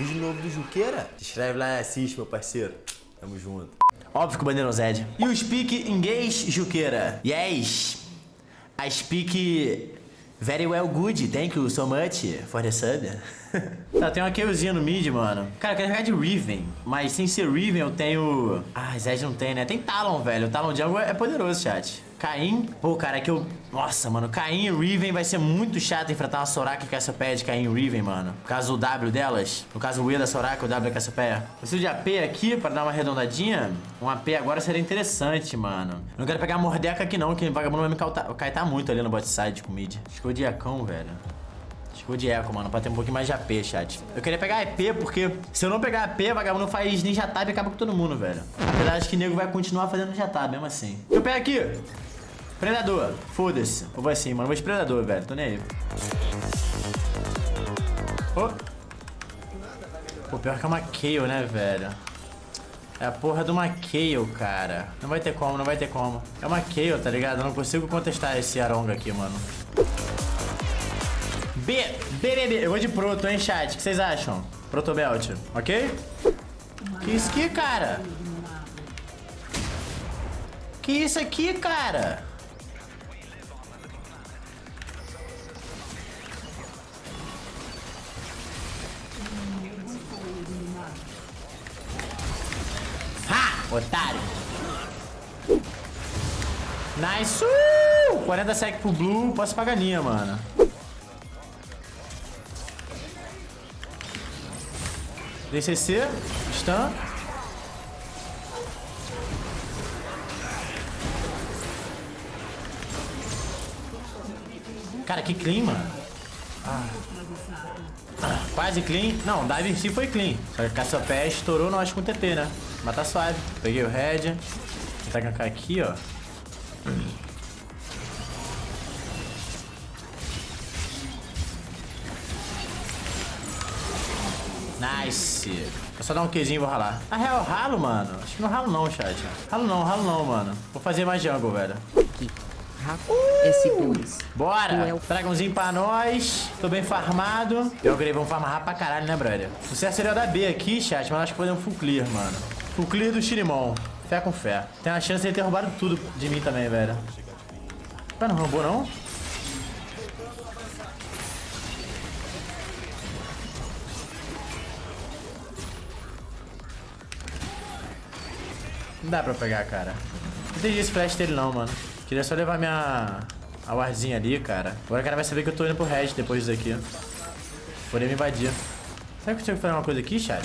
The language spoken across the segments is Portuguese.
vídeo novo do Juqueira. Se inscreve lá e assiste, meu parceiro. Tamo junto. Óbvio que o Bandeirão Zed. E o speak inglês, Juqueira? Yes. I speak very well good. Thank you so much for the sub. tá, tem uma killzinha no mid, mano. Cara, eu quero jogar de Riven. Mas sem ser Riven, eu tenho... Ah, Zed não tem, né? Tem Talon, velho. O Talon Jungle é poderoso, chat. Caim. Pô, cara, é que eu... Nossa, mano. Caim e Riven vai ser muito chato enfrentar uma Soraka e Cassiopeia de Caim e Riven, mano. No caso, o W delas. No caso, o E da Soraka, o W da Cassiopeia. Preciso de AP aqui pra dar uma arredondadinha. Um AP agora seria interessante, mano. Não quero pegar a Mordeca aqui não, que o vagabundo vai me caitar muito ali no bot side com mid. Acho que o velho. O de eco, mano, pra ter um pouquinho mais de AP, chat. Eu queria pegar EP porque se eu não pegar AP, vagabundo faz ninja tab e acaba com todo mundo, velho. Apesar de que o nego vai continuar fazendo ninja tab, mesmo assim. Eu pego aqui. Predador. Foda-se. Eu vou assim, mano. Vou de predador, velho. Tô nem aí. Oh. Pô, pior que é uma Kayle, né, velho? É a porra de uma Kayle, cara. Não vai ter como, não vai ter como. É uma Kayle, tá ligado? Eu não consigo contestar esse Aronga aqui, mano. B, B, B, B. Eu vou de proto, hein, chat? O que vocês acham? Protobelt, ok? Que isso aqui, cara? Que isso aqui, cara? Otário. Nice. Uh! 40 sec pro Blue. Posso pagar linha, mano. DCC. Stun. Cara, que clean, mano. Ah. Quase clean. Não, dive em si foi clean. Só que Cassiopeia estourou, acho com TP, né? Mas tá suave. Peguei o head. Vou tacar aqui, ó. Nice. Vou só dar um Qzinho e vou ralar. Na real, ralo, mano. Acho que não ralo não, chat. Ralo não, ralo não, mano. Vou fazer mais jungle, velho. S2. Bora! Dragãozinho pra nós. Tô bem farmado. Eu creio vamos farmar pra caralho, né, brother? Sucesso seria da B aqui, chat, mas acho que podemos full clear, mano. Full clear do Shirimon. Fé com fé. Tem a chance de ele ter roubado tudo de mim também, velho. Mas não roubou, não? Não dá pra pegar, cara. Não entendi esse flash dele não, mano. Queria só levar minha... A warzinha ali, cara. Agora o cara vai saber que eu tô indo pro red depois disso aqui. Poder me invadir. Será que eu consigo fazer uma coisa aqui, chat?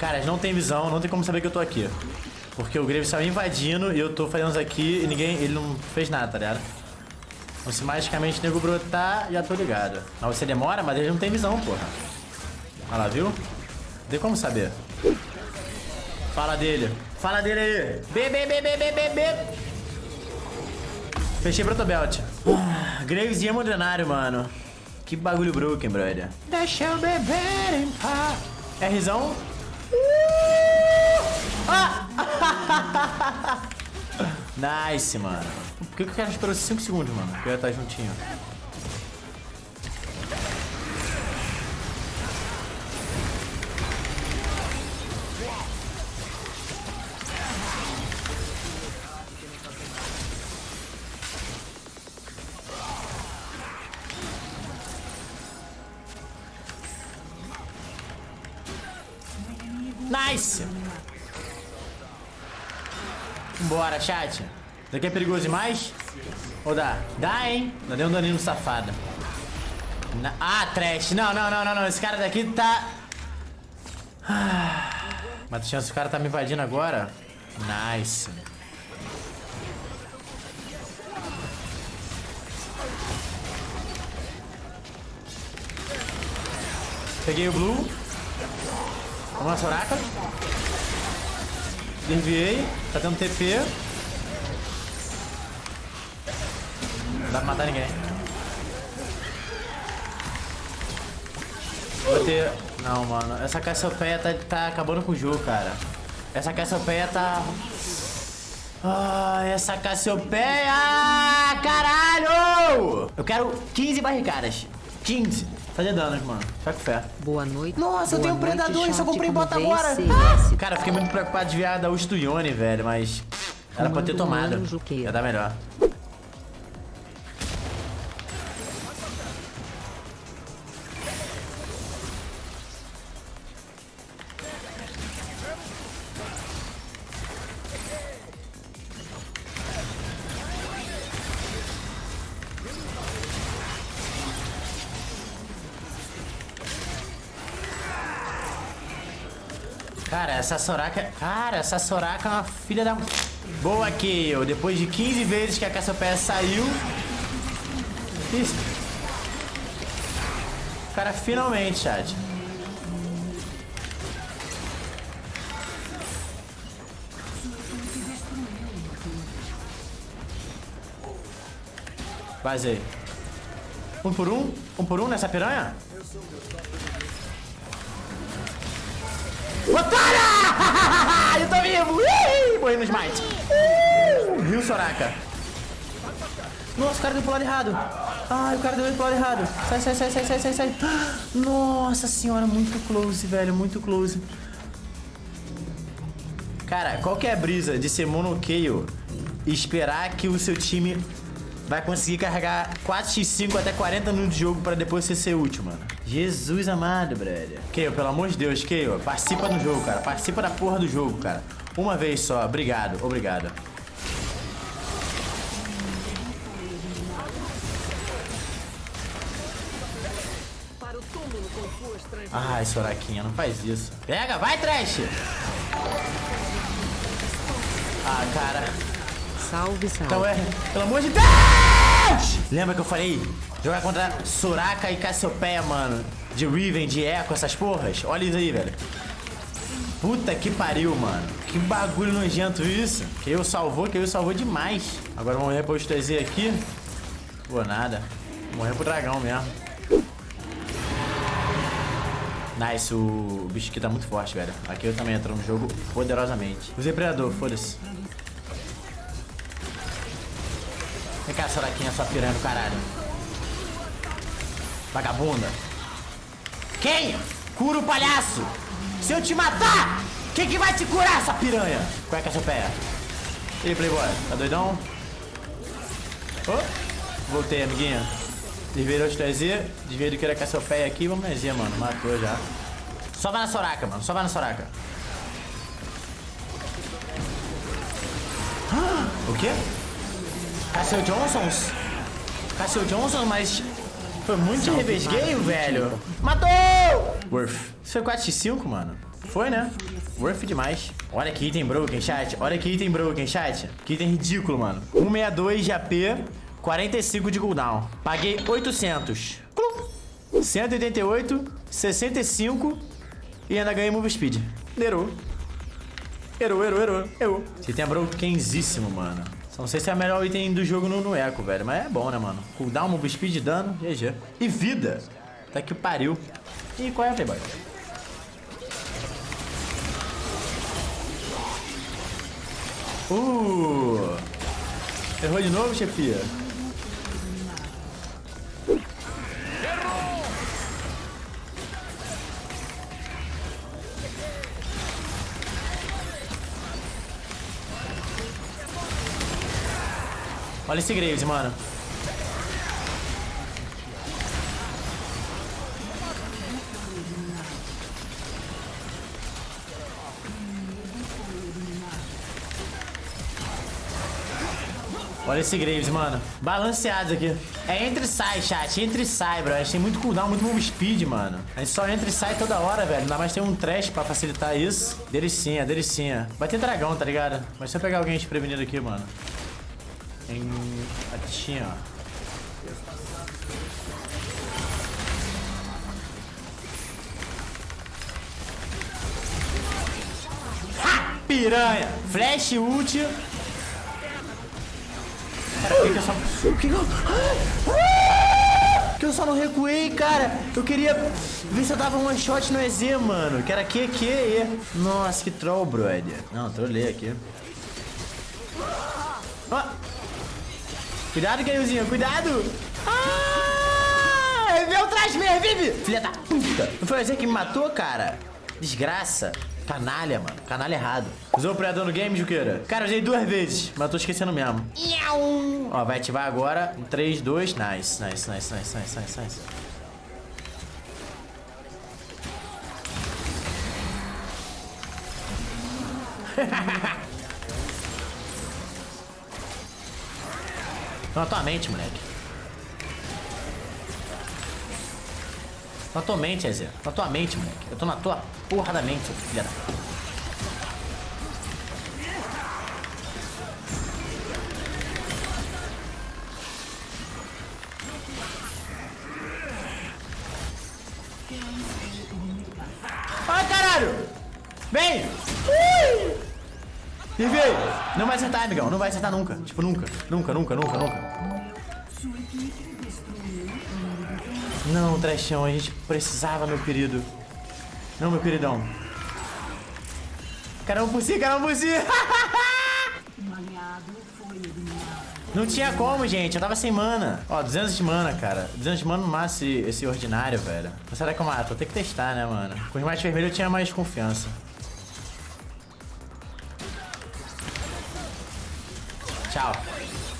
Cara, eles não tem visão, não tem como saber que eu tô aqui. Porque o Graves saiu invadindo e eu tô fazendo isso aqui e ninguém... Ele não fez nada, tá ligado? Então se magicamente o nego brotar, já tô ligado. Mas você demora, mas eles não tem visão, porra. Olha lá, viu? Não tem como saber. Fala dele. Fala dele aí. B, B, B, B, B, B, B. Fechei protobelt. Ah, Graves e Emodenário, mano. Que bagulho broken, brother. Deixa eu beber em paz. Rzão. Nice, mano. Por que, que o cara esperou 5 segundos, mano? Porque eu ia estar juntinho. Nice! Bora, chat. Isso aqui é perigoso demais? Ou dá? Dá, hein? Dá deu um daninho no safado. Na... Ah, trash. Não, não, não, não, não. Esse cara daqui tá... Ah. Mas chance o cara tá me invadindo agora. Nice. Peguei o blue. Vamos lá, Soraka. Desviei. Tá tendo TP. Não dá pra matar ninguém. Vou ter... Não, mano. Essa Cassiopeia tá, tá acabando com o jogo, cara. Essa Cassiopeia tá... Ai, essa Cassiopeia! Caralho! Eu quero 15 barricadas. 15. Fazer danos, mano. Fica com fé. Boa noite. Nossa, eu Boa tenho um noite, predador só comprei como bota agora. CS? Cara, eu fiquei muito preocupado de virar da Yone, velho, mas... Era pra ter tomado. Ia dar melhor. Cara, essa Soraka... Cara, essa Soraka é uma filha da... Boa, Kayle. Depois de 15 vezes que a Cassiopeia saiu... Isso. Cara, finalmente, chat. Vazei. Um por um? Um por um nessa piranha? Otária! Eu tô vivo! Morri no smite. Uh, Viu, Soraka? Nossa, o cara deu pro lado errado. Ai, o cara deu pro lado errado. Sai, sai, sai, sai, sai, sai, sai. Nossa senhora, muito close, velho. Muito close. Cara, qual que é a brisa de ser monokeio e esperar que o seu time vai conseguir carregar 4x5 até 40 minutos de jogo pra depois você ser útil, mano? Jesus amado, brother. Keio, pelo amor de Deus, Keio, participa do jogo, cara. Participa da porra do jogo, cara. Uma vez só. Obrigado, obrigado. Ai, Soraquinha, não faz isso. Pega, vai, Trash! Ah, cara. Salve, salve. Então é, pelo amor de Deus! Lembra que eu falei? Jogar contra Soraka e Cassiopeia, mano. De Riven, de Echo, essas porras. Olha isso aí, velho. Puta que pariu, mano. Que bagulho nojento isso. Que eu salvou, que eu salvou demais. Agora vamos morrer pro TZ aqui. Pô, nada. Morrer pro dragão mesmo. Nice, o bicho aqui tá muito forte, velho. Aqui eu também entro no jogo poderosamente. Usei predador, foda-se. Cá, Soraquinha, sua piranha do caralho. Vagabunda. Quem? Cura o palhaço! Se eu te matar, quem que vai te curar, essa piranha? Qual é seu pé? E Playboy? Tá doidão? Oh, voltei, amiguinha. Desviei o TZ, desviei do que era Cassiopeia aqui, vamos Z, mano. Matou já. Só vai na Soraka, mano. Só vai na Soraka. Ah, O quê? Cassio Johnsons? Cassio Johnson, mas foi muito de revesgueio, velho. Matou! Worth. Isso foi 4x5, mano. Foi, né? Worth demais. Olha que item broken, chat. Olha que item broken, chat. Que item ridículo, mano. 162 de AP, 45 de cooldown. Paguei 800. 188, 65 e ainda ganhei move speed. Erou. Erou, erou, erou. Erou. Esse item é brokenzíssimo, mano. Não sei se é o melhor item do jogo no, no velho. Mas é bom, né, mano? Cooldown, move speed, dano, GG. E vida. Tá que pariu. E qual é a Playboy? Uh! Errou de novo, chefia? Olha esse Graves, mano. Olha esse Graves, mano. Balanceados aqui. É entre e sai, chat. Entre e sai, bro. A gente tem muito cooldown, muito move speed, mano. A gente só entra e sai toda hora, velho. Ainda mais tem um trash pra facilitar isso. Delicinha, delicinha. Vai ter dragão, tá ligado? Mas se eu pegar alguém desprevenido aqui, mano. Tem a tichinha, ó. Ha! Piranha! Flash ult. Cara, por que que eu só... Que que eu... Ah! Que eu só não recuei, cara. Eu queria ver se eu dava one shot no EZ, mano. Que era QQ. Nossa, que troll, brother. Não, trolei aqui. Ó. Cuidado, Caiozinho, cuidado! Ah! reviveu, traz, me revive! Filha da puta! Não foi você que me matou, cara? Desgraça. Canalha, mano. Canalha errado. Usou o predador no game, Juqueira? Cara, usei duas vezes, mas tô esquecendo mesmo. Ó, vai ativar agora. 3, 2. Nice, nice, nice, nice, nice, nice, nice. Na tua mente, moleque. Na tua mente, Ezé. Na tua mente, moleque. Eu tô na tua porra da mente, filha da... Não vai acertar, amigão. Não vai acertar nunca. Tipo, nunca. Nunca, nunca, nunca, nunca. Não, Trechão, a gente precisava, meu querido. Não, meu queridão. Caramba por si, caramba por si. Não tinha como, gente. Eu tava sem mana. Ó, 200 de mana, cara. 200 de mana no máximo esse, esse ordinário, velho. Mas será que eu mato? Vou ter que testar, né, mano? Com os mais vermelhos eu tinha mais confiança. Tchau.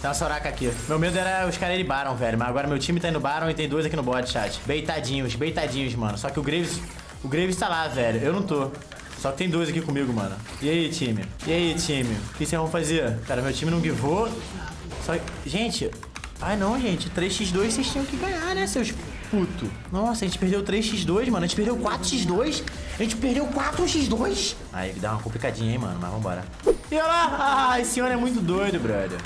Tem uma Soraka aqui. Meu medo era os caras de Baron, velho. Mas agora meu time tá indo Baron e tem dois aqui no bot, chat. Beitadinhos, beitadinhos, mano. Só que o Graves... O Graves tá lá, velho. Eu não tô. Só que tem dois aqui comigo, mano. E aí, time? E aí, time? O que vocês vão fazer? Cara, meu time não guivou. Só. Gente... Ai, não, gente. 3x2 vocês tinham que ganhar, né, seus puto. Nossa, a gente perdeu 3x2, mano. A gente perdeu 4x2. A gente perdeu 4x2. Aí, dá uma complicadinha, hein, mano. Mas vambora. E olha lá. Ah, esse ano é muito doido, brother.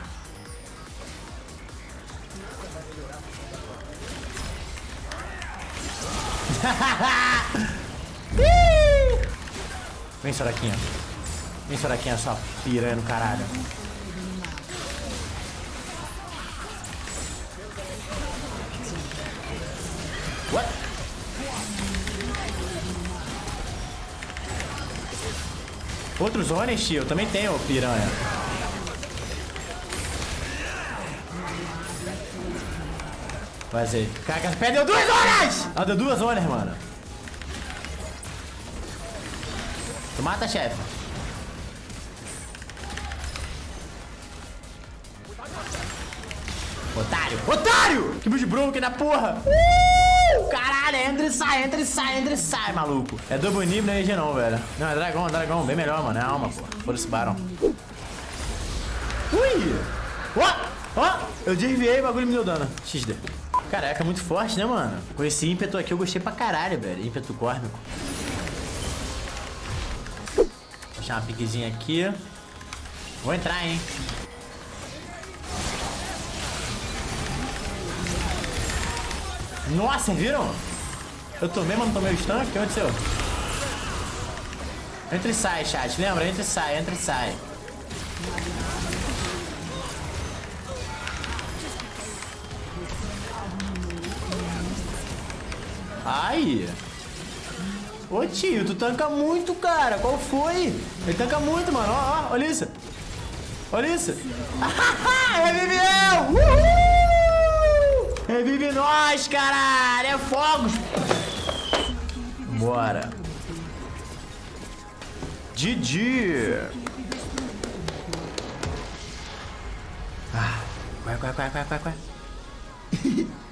Vem, Soraquinha. Vem, Soraquinha, sua piranha no caralho. Outros Honest? Eu também tenho, piranha. Vazei. Caraca, perdeu duas horas! Ah, deu duas horas, mano. Tu mata, chefe. Otário! Otário! Que bicho broken na porra! Uh! Caralho, entra e sai, entra e sai, entra e sai, maluco. É double não é EG não, velho. Não, é dragão, é dragão. Bem melhor, mano. É alma, pô. Foda esse barão. Ui! Ó! Ó! Eu desviei, o bagulho me deu dano. XD. Caraca, é muito forte, né, mano? Com esse ímpeto aqui eu gostei pra caralho, velho. Ímpeto cósmico. Vou deixar uma piquezinha aqui. Vou entrar, hein? Nossa, viram? Eu tomei, mas não tomei o stun? O que aconteceu? Entra e sai, chat. Lembra? Entra e sai, entra e sai. Ai! Ô tio, tu tanca muito, cara. Qual foi? Ele tanca muito, mano. Ó, ó, olha isso. Olha isso. Reviveu! Uhul! Revive nós, caralho! É fogos! Bora. Didi! Ah, vai, vai, vai, vai, vai, vai.